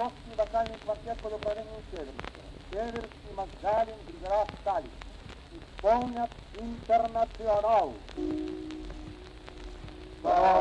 московский вокальный квартет под управлением Северского. Северский, Макгалин, Григоров, Сталин. Исполнят интернационал. Ой,